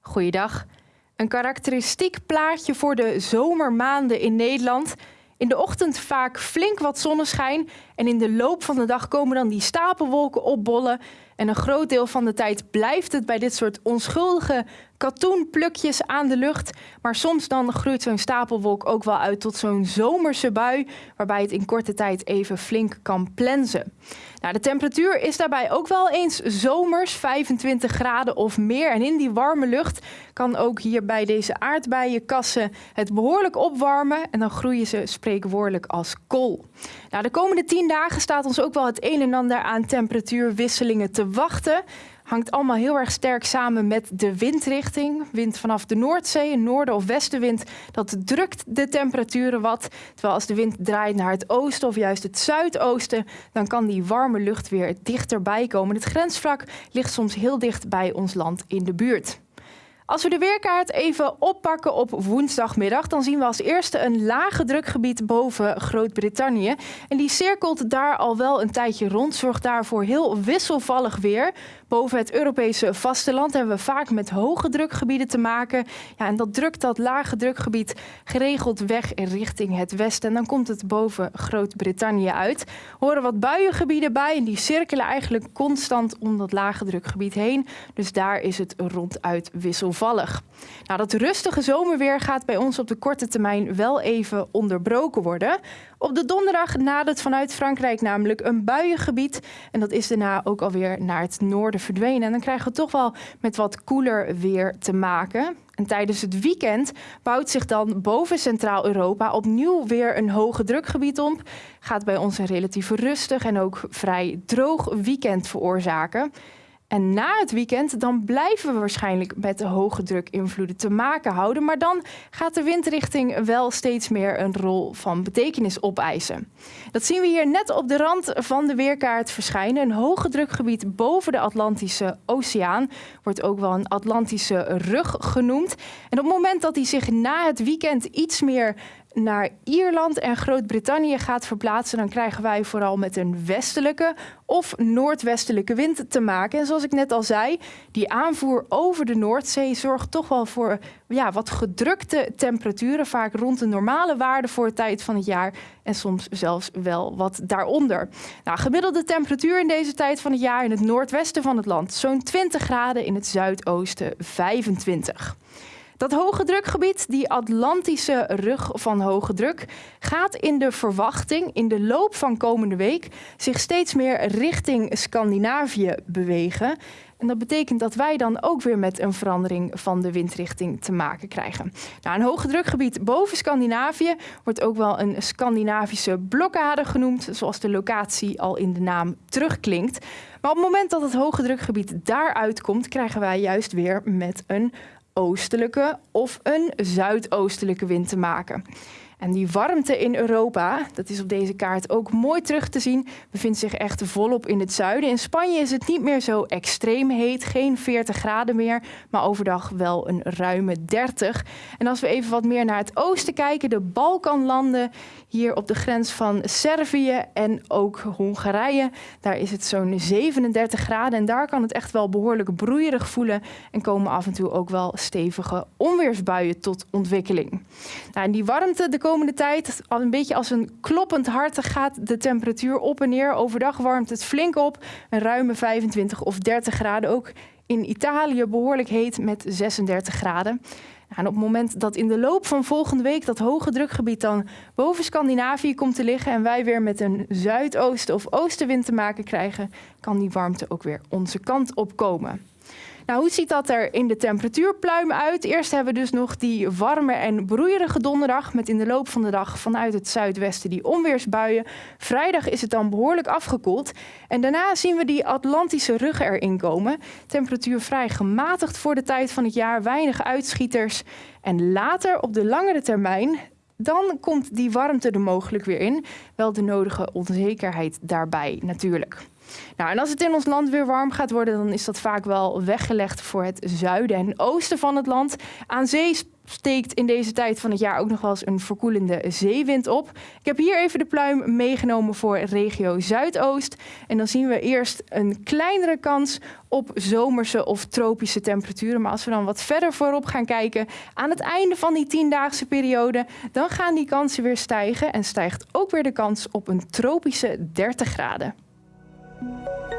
Goeiedag. Een karakteristiek plaatje voor de zomermaanden in Nederland. In de ochtend vaak flink wat zonneschijn en in de loop van de dag komen dan die stapelwolken opbollen. En een groot deel van de tijd blijft het bij dit soort onschuldige katoenplukjes aan de lucht. Maar soms dan groeit zo'n stapelwolk ook wel uit tot zo'n zomerse bui, waarbij het in korte tijd even flink kan plensen. Nou, de temperatuur is daarbij ook wel eens zomers, 25 graden of meer. En in die warme lucht kan ook hier bij deze aardbeienkassen het behoorlijk opwarmen. En dan groeien ze spreekwoordelijk als kool. Nou, de komende 10 dagen staat ons ook wel het een en ander aan temperatuurwisselingen te wachten hangt allemaal heel erg sterk samen met de windrichting. Wind vanaf de Noordzee, een noorden- of westenwind, dat drukt de temperaturen wat. Terwijl als de wind draait naar het oosten of juist het zuidoosten, dan kan die warme lucht weer dichterbij komen. Het grensvlak ligt soms heel dicht bij ons land in de buurt. Als we de weerkaart even oppakken op woensdagmiddag, dan zien we als eerste een lage drukgebied boven Groot-Brittannië. En die cirkelt daar al wel een tijdje rond, zorgt daarvoor heel wisselvallig weer. Boven het Europese vasteland hebben we vaak met hoge drukgebieden te maken. Ja, en dat drukt dat lage drukgebied geregeld weg richting het westen. En dan komt het boven Groot-Brittannië uit. Horen wat buiengebieden bij en die cirkelen eigenlijk constant om dat lage drukgebied heen. Dus daar is het ronduit wisselvallig. Nou, dat rustige zomerweer gaat bij ons op de korte termijn wel even onderbroken worden. Op de donderdag nadert vanuit Frankrijk namelijk een buiengebied. En dat is daarna ook alweer naar het noorden verdwenen. En dan krijgen we toch wel met wat koeler weer te maken. En tijdens het weekend bouwt zich dan boven Centraal-Europa opnieuw weer een hoge drukgebied op. Gaat bij ons een relatief rustig en ook vrij droog weekend veroorzaken. En na het weekend dan blijven we waarschijnlijk met de hoge druk invloeden te maken houden. Maar dan gaat de windrichting wel steeds meer een rol van betekenis opeisen. Dat zien we hier net op de rand van de weerkaart verschijnen. Een hoge drukgebied boven de Atlantische Oceaan wordt ook wel een Atlantische rug genoemd. En op het moment dat hij zich na het weekend iets meer naar Ierland en Groot-Brittannië gaat verplaatsen, dan krijgen wij vooral met een westelijke of noordwestelijke wind te maken. En zoals ik net al zei, die aanvoer over de Noordzee zorgt toch wel voor ja, wat gedrukte temperaturen, vaak rond de normale waarde voor de tijd van het jaar en soms zelfs wel wat daaronder. Nou, gemiddelde temperatuur in deze tijd van het jaar in het noordwesten van het land zo'n 20 graden, in het zuidoosten 25. Dat hoge drukgebied, die Atlantische rug van hoge druk, gaat in de verwachting in de loop van komende week zich steeds meer richting Scandinavië bewegen. En dat betekent dat wij dan ook weer met een verandering van de windrichting te maken krijgen. Nou, een hoge drukgebied boven Scandinavië wordt ook wel een Scandinavische blokkade genoemd, zoals de locatie al in de naam terugklinkt. Maar op het moment dat het hoge drukgebied daaruit komt, krijgen wij juist weer met een oostelijke of een zuidoostelijke wind te maken. En die warmte in Europa, dat is op deze kaart ook mooi terug te zien, bevindt zich echt volop in het zuiden. In Spanje is het niet meer zo extreem heet, geen 40 graden meer, maar overdag wel een ruime 30. En als we even wat meer naar het oosten kijken, de Balkanlanden, hier op de grens van Servië en ook Hongarije, daar is het zo'n 37 graden en daar kan het echt wel behoorlijk broeierig voelen en komen af en toe ook wel stevige onweersbuien tot ontwikkeling. Nou, en die warmte de komende tijd, al een beetje als een kloppend hart, gaat de temperatuur op en neer. Overdag warmt het flink op, een ruime 25 of 30 graden. Ook in Italië behoorlijk heet met 36 graden. En op het moment dat in de loop van volgende week dat hoge drukgebied dan boven Scandinavië komt te liggen en wij weer met een zuidoosten of oostenwind te maken krijgen, kan die warmte ook weer onze kant op komen. Nou, hoe ziet dat er in de temperatuurpluim uit? Eerst hebben we dus nog die warme en broeierige donderdag met in de loop van de dag vanuit het zuidwesten die onweersbuien. Vrijdag is het dan behoorlijk afgekoeld. En daarna zien we die Atlantische rug erin komen. Temperatuur vrij gematigd voor de tijd van het jaar, weinig uitschieters. En later op de langere termijn dan komt die warmte er mogelijk weer in. Wel de nodige onzekerheid daarbij natuurlijk. Nou, en als het in ons land weer warm gaat worden, dan is dat vaak wel weggelegd voor het zuiden en oosten van het land. Aan zee steekt in deze tijd van het jaar ook nog wel eens een verkoelende zeewind op. Ik heb hier even de pluim meegenomen voor regio Zuidoost. En dan zien we eerst een kleinere kans op zomerse of tropische temperaturen. Maar als we dan wat verder voorop gaan kijken, aan het einde van die tiendaagse periode, dan gaan die kansen weer stijgen en stijgt ook weer de kans op een tropische 30 graden. Thank you.